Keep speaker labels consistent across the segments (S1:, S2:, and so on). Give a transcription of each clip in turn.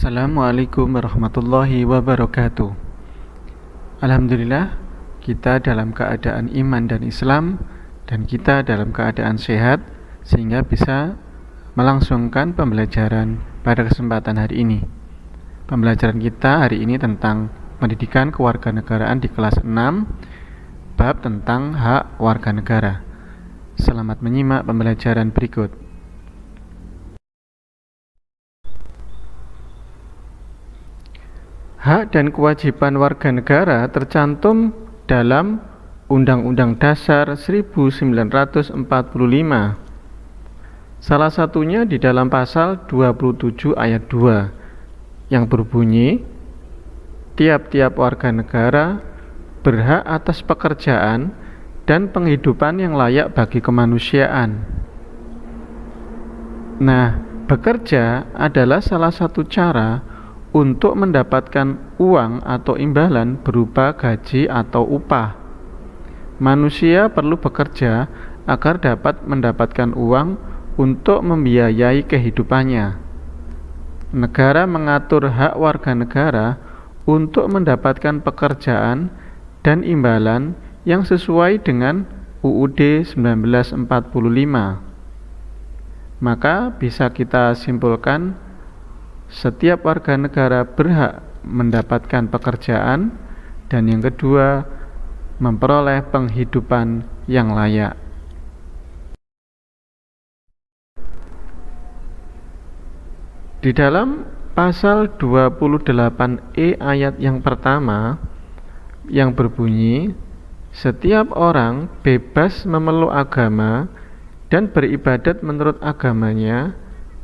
S1: Assalamualaikum warahmatullahi wabarakatuh. Alhamdulillah, kita dalam keadaan iman dan Islam, dan kita dalam keadaan sehat, sehingga bisa melangsungkan pembelajaran pada kesempatan hari ini. Pembelajaran kita hari ini tentang pendidikan kewarganegaraan di kelas 6, bab tentang hak warga negara. Selamat menyimak pembelajaran berikut. Hak dan kewajiban warga negara tercantum dalam Undang-Undang Dasar 1945. Salah satunya di dalam pasal 27 ayat 2 yang berbunyi tiap-tiap warga negara berhak atas pekerjaan dan penghidupan yang layak bagi kemanusiaan. Nah, bekerja adalah salah satu cara untuk mendapatkan uang atau imbalan berupa gaji atau upah. Manusia perlu bekerja agar dapat mendapatkan uang untuk membiayai kehidupannya. Negara mengatur hak warga negara untuk mendapatkan pekerjaan dan imbalan yang sesuai dengan UUD 1945. Maka bisa kita simpulkan setiap warga negara berhak mendapatkan pekerjaan dan yang kedua memperoleh penghidupan yang layak. Di dalam pasal 28E ayat yang pertama yang berbunyi setiap orang bebas memeluk agama dan beribadat menurut agamanya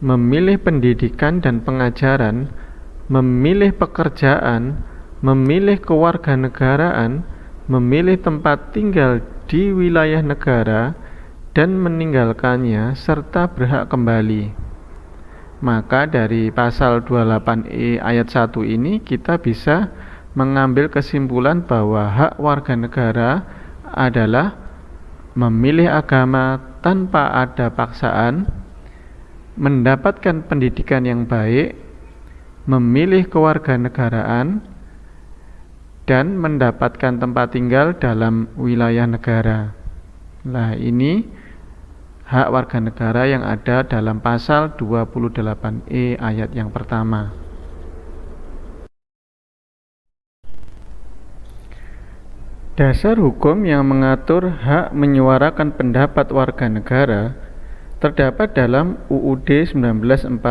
S1: memilih pendidikan dan pengajaran, memilih pekerjaan, memilih kewarganegaraan, memilih tempat tinggal di wilayah negara, dan meninggalkannya serta berhak kembali. Maka dari pasal 28E ayat 1 ini kita bisa mengambil kesimpulan bahwa hak warga negara adalah memilih agama tanpa ada paksaan, mendapatkan pendidikan yang baik, memilih kewarganegaraan, dan mendapatkan tempat tinggal dalam wilayah negara. Nah, ini hak warga negara yang ada dalam pasal 28E ayat yang pertama. Dasar hukum yang mengatur hak menyuarakan pendapat warga negara terdapat dalam UUD 1945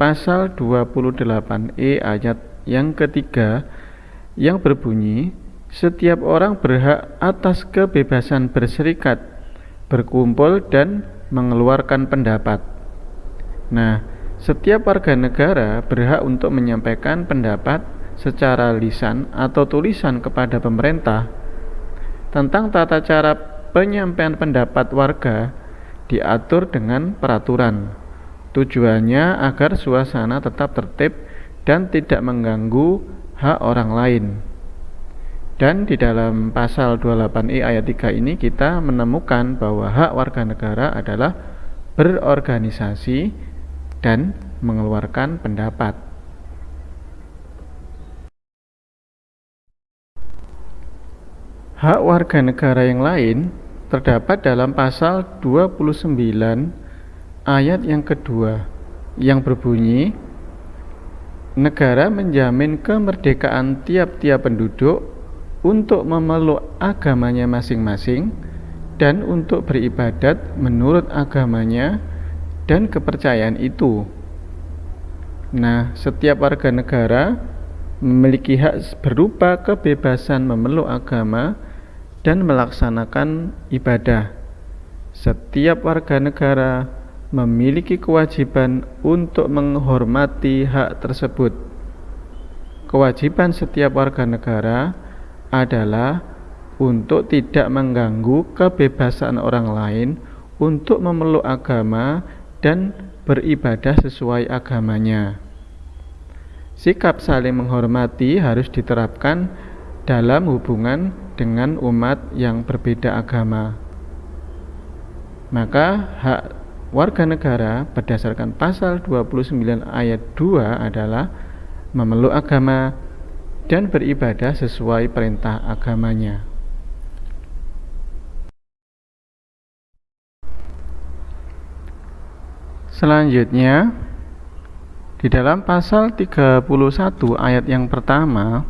S1: pasal 28E ayat yang ketiga yang berbunyi setiap orang berhak atas kebebasan berserikat, berkumpul dan mengeluarkan pendapat. Nah, setiap warga negara berhak untuk menyampaikan pendapat secara lisan atau tulisan kepada pemerintah tentang tata cara penyampaian pendapat warga diatur dengan peraturan. Tujuannya agar suasana tetap tertib dan tidak mengganggu hak orang lain. Dan di dalam pasal 28i ayat 3 ini kita menemukan bahwa hak warga negara adalah berorganisasi dan mengeluarkan pendapat. Hak warga negara yang lain terdapat dalam pasal 29 ayat yang kedua yang berbunyi negara menjamin kemerdekaan tiap-tiap penduduk untuk memeluk agamanya masing-masing dan untuk beribadat menurut agamanya dan kepercayaan itu. Nah, setiap warga negara memiliki hak berupa kebebasan memeluk agama dan melaksanakan ibadah. Setiap warga negara memiliki kewajiban untuk menghormati hak tersebut. Kewajiban setiap warga negara adalah untuk tidak mengganggu kebebasan orang lain untuk memeluk agama dan beribadah sesuai agamanya. Sikap saling menghormati harus diterapkan dalam hubungan dengan umat yang berbeda agama. Maka hak warga negara berdasarkan pasal 29 ayat 2 adalah memeluk agama dan beribadah sesuai perintah agamanya. Selanjutnya, di dalam pasal 31 ayat yang pertama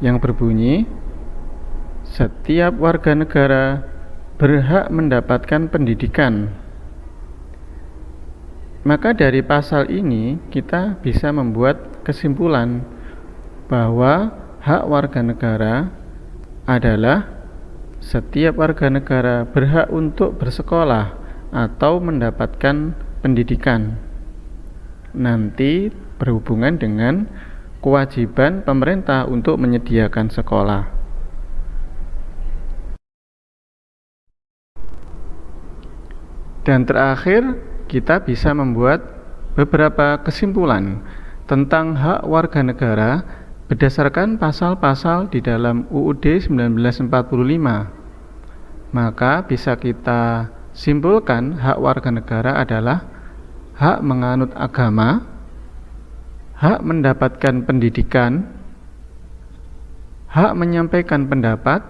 S1: yang berbunyi setiap warga negara berhak mendapatkan pendidikan. Maka dari pasal ini kita bisa membuat kesimpulan bahwa hak warga negara adalah setiap warga negara berhak untuk bersekolah atau mendapatkan pendidikan. Nanti berhubungan dengan kewajiban pemerintah untuk menyediakan sekolah. Dan terakhir, kita bisa membuat beberapa kesimpulan tentang hak warga negara berdasarkan pasal-pasal di dalam UUD 1945. Maka bisa kita simpulkan hak warga negara adalah hak menganut agama, hak mendapatkan pendidikan, hak menyampaikan pendapat,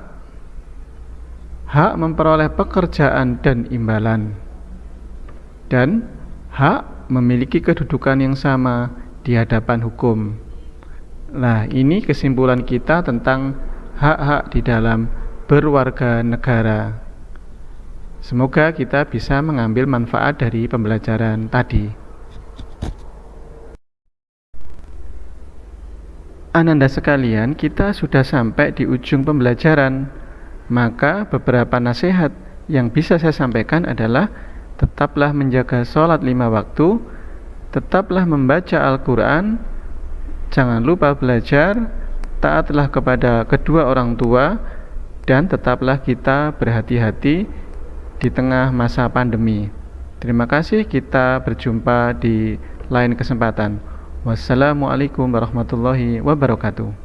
S1: hak memperoleh pekerjaan dan imbalan dan hak memiliki kedudukan yang sama di hadapan hukum. Nah, ini kesimpulan kita tentang hak-hak di dalam berwarga negara. Semoga kita bisa mengambil manfaat dari pembelajaran tadi. Ananda sekalian, kita sudah sampai di ujung pembelajaran. Maka beberapa nasihat yang bisa saya sampaikan adalah tetaplah menjaga sholat lima waktu, tetaplah membaca Al-Quran, jangan lupa belajar, taatlah kepada kedua orang tua, dan tetaplah kita berhati-hati di tengah masa pandemi. Terima kasih, kita berjumpa di lain kesempatan. Wassalamualaikum warahmatullahi wabarakatuh.